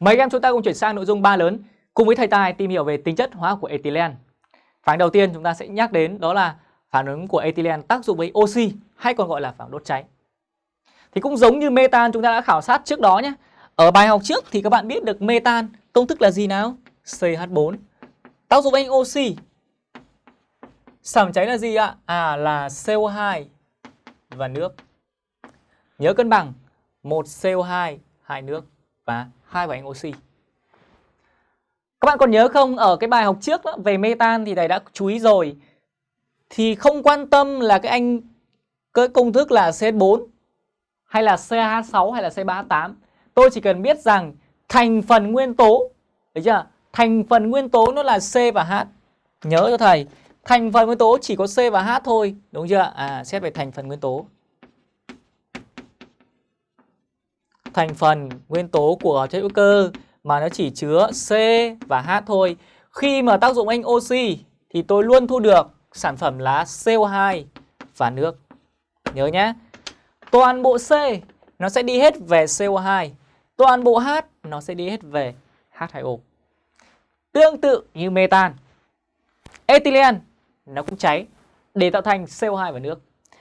Mấy em chúng ta cùng chuyển sang nội dung ba lớn cùng với thầy Tài tìm hiểu về tính chất hóa học của ethylene. Phản ứng đầu tiên chúng ta sẽ nhắc đến đó là phản ứng của ethylene tác dụng với oxy hay còn gọi là phản đốt cháy. Thì cũng giống như metan chúng ta đã khảo sát trước đó nhé. Ở bài học trước thì các bạn biết được metan công thức là gì nào? CH4. Tác dụng với oxy. Sản cháy là gì ạ? À là CO2 và nước. Nhớ cân bằng một CO2, hai nước và hai và anh oxy. Các bạn còn nhớ không ở cái bài học trước đó, về metan thì thầy đã chú ý rồi. Thì không quan tâm là cái anh cái công thức là C4 hay là CH6 hay là C38. Tôi chỉ cần biết rằng thành phần nguyên tố, được chưa? Thành phần nguyên tố nó là C và H. Nhớ cho thầy, thành phần nguyên tố chỉ có C và H thôi, đúng chưa? À xét về thành phần nguyên tố. Thành phần nguyên tố của chất hữu cơ mà nó chỉ chứa C và H thôi. Khi mà tác dụng anh oxy thì tôi luôn thu được sản phẩm là CO2 và nước. Nhớ nhé. Toàn bộ C nó sẽ đi hết về CO2. Toàn bộ H nó sẽ đi hết về H2O. Tương tự như metan. Ethylene nó cũng cháy để tạo thành CO2 và nước.